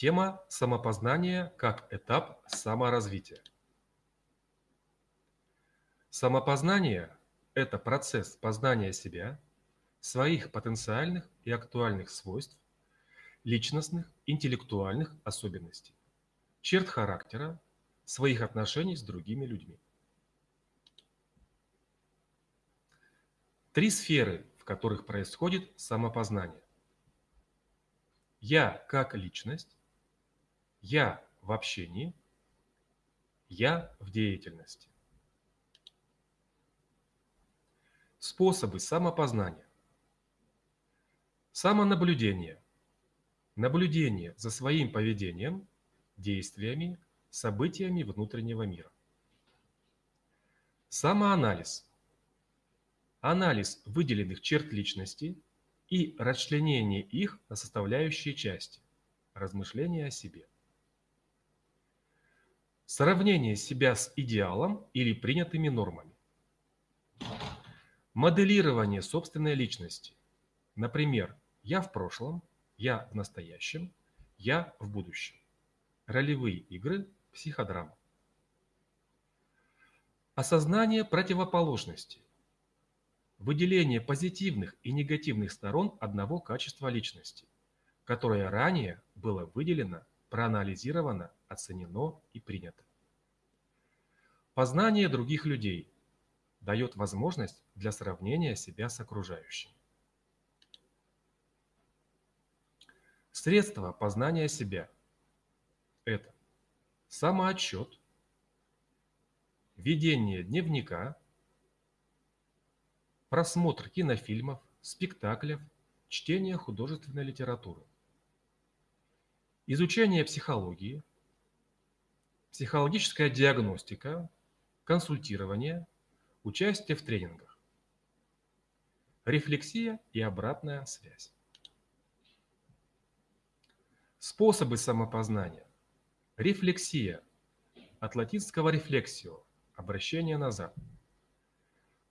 Тема самопознания как этап саморазвития. Самопознание – это процесс познания себя, своих потенциальных и актуальных свойств, личностных, интеллектуальных особенностей, черт характера, своих отношений с другими людьми. Три сферы, в которых происходит самопознание. Я как личность, я в общении, я в деятельности. Способы самопознания. Самонаблюдение. Наблюдение за своим поведением, действиями, событиями внутреннего мира. Самоанализ. Анализ выделенных черт личности и расчленение их на составляющие части. Размышления о себе. Сравнение себя с идеалом или принятыми нормами. Моделирование собственной личности. Например, я в прошлом, я в настоящем, я в будущем. Ролевые игры, психодрама. Осознание противоположностей. Выделение позитивных и негативных сторон одного качества личности, которое ранее было выделено проанализировано, оценено и принято. Познание других людей дает возможность для сравнения себя с окружающими. Средства познания себя – это самоотчет, ведение дневника, просмотр кинофильмов, спектаклев, чтение художественной литературы. Изучение психологии, психологическая диагностика, консультирование, участие в тренингах, рефлексия и обратная связь. Способы самопознания. Рефлексия. От латинского рефлексио – обращение назад.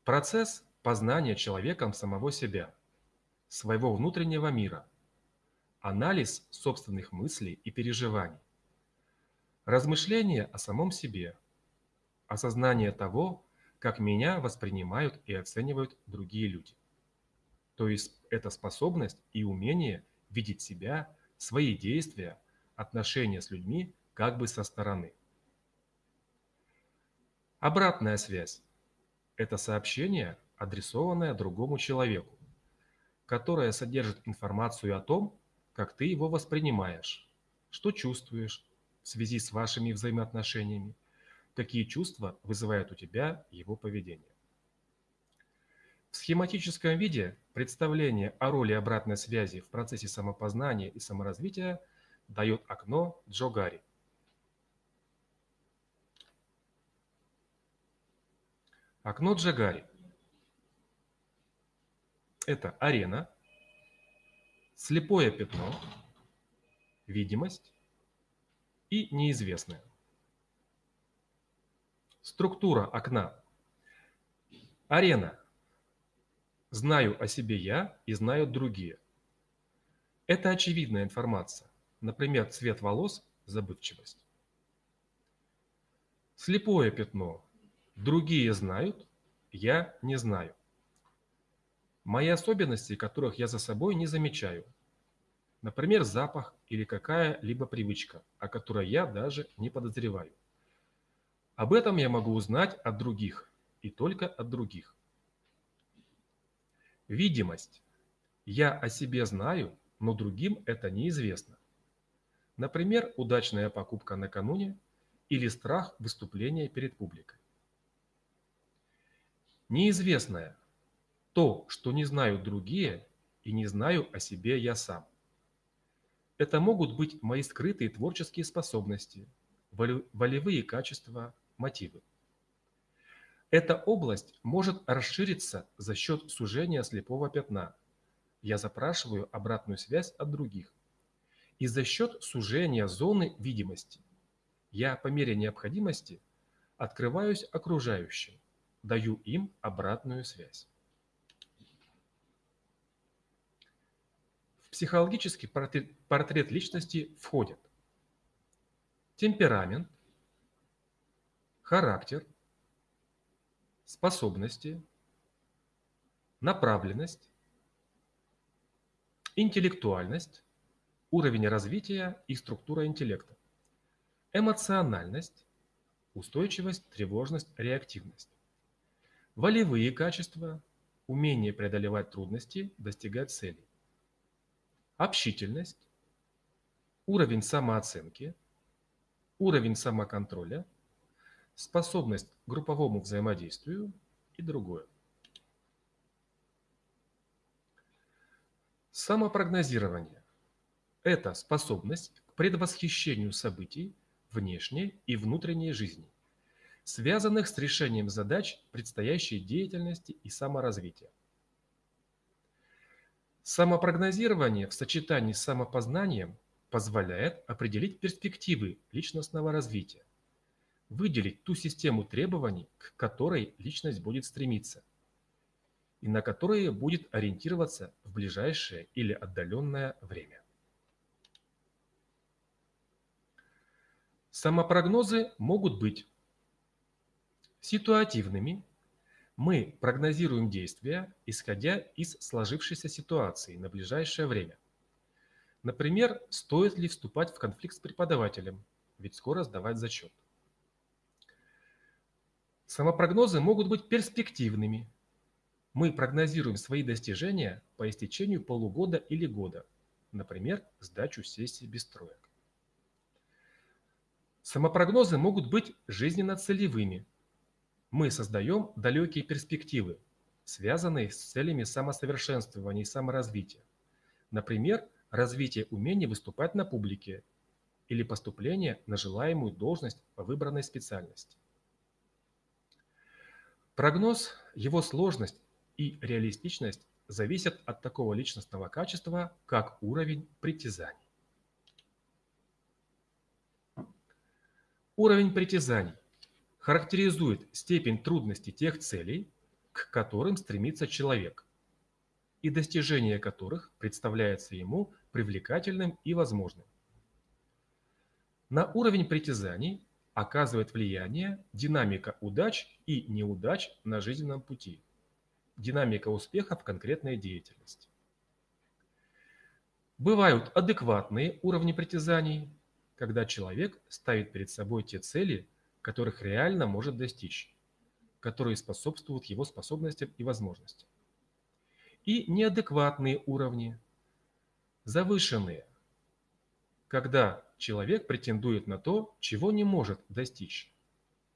Процесс познания человеком самого себя, своего внутреннего мира – анализ собственных мыслей и переживаний, размышления о самом себе, осознание того, как меня воспринимают и оценивают другие люди. То есть это способность и умение видеть себя, свои действия, отношения с людьми как бы со стороны. Обратная связь – это сообщение, адресованное другому человеку, которое содержит информацию о том, как ты его воспринимаешь, что чувствуешь в связи с вашими взаимоотношениями, какие чувства вызывает у тебя его поведение. В схематическом виде представление о роли обратной связи в процессе самопознания и саморазвития дает окно Джогари. Окно Джагари – это арена, слепое пятно, видимость и неизвестное. Структура окна. Арена. Знаю о себе я и знают другие. Это очевидная информация. Например, цвет волос, забывчивость. Слепое пятно. Другие знают, я не знаю. Мои особенности, которых я за собой не замечаю. Например, запах или какая-либо привычка, о которой я даже не подозреваю. Об этом я могу узнать от других и только от других. Видимость. Я о себе знаю, но другим это неизвестно. Например, удачная покупка накануне или страх выступления перед публикой. Неизвестное то, что не знают другие и не знаю о себе я сам. Это могут быть мои скрытые творческие способности, волевые качества, мотивы. Эта область может расшириться за счет сужения слепого пятна. Я запрашиваю обратную связь от других. И за счет сужения зоны видимости. Я по мере необходимости открываюсь окружающим, даю им обратную связь. Психологический портрет, портрет личности входят темперамент, характер, способности, направленность, интеллектуальность, уровень развития и структура интеллекта, эмоциональность, устойчивость, тревожность, реактивность, волевые качества, умение преодолевать трудности, достигать целей, общительность, уровень самооценки, уровень самоконтроля, способность к групповому взаимодействию и другое. Самопрогнозирование – это способность к предвосхищению событий внешней и внутренней жизни, связанных с решением задач предстоящей деятельности и саморазвития. Самопрогнозирование в сочетании с самопознанием позволяет определить перспективы личностного развития, выделить ту систему требований, к которой личность будет стремиться, и на которые будет ориентироваться в ближайшее или отдаленное время. Самопрогнозы могут быть ситуативными. Мы прогнозируем действия, исходя из сложившейся ситуации на ближайшее время. Например, стоит ли вступать в конфликт с преподавателем, ведь скоро сдавать зачет. Самопрогнозы могут быть перспективными, мы прогнозируем свои достижения по истечению полугода или года, например, сдачу сессии без троек. Самопрогнозы могут быть жизненно-целевыми. Мы создаем далекие перспективы, связанные с целями самосовершенствования и саморазвития. Например, развитие умения выступать на публике или поступление на желаемую должность по выбранной специальности. Прогноз, его сложность и реалистичность зависят от такого личностного качества, как уровень притязаний. Уровень притязаний характеризует степень трудности тех целей, к которым стремится человек, и достижение которых представляется ему привлекательным и возможным. На уровень притязаний оказывает влияние динамика удач и неудач на жизненном пути – динамика успеха в конкретной деятельности. Бывают адекватные уровни притязаний, когда человек ставит перед собой те цели, которых реально может достичь, которые способствуют его способностям и возможностям. И неадекватные уровни, завышенные, когда человек претендует на то, чего не может достичь,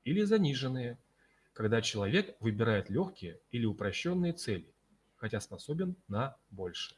или заниженные – когда человек выбирает легкие или упрощенные цели, хотя способен на большее.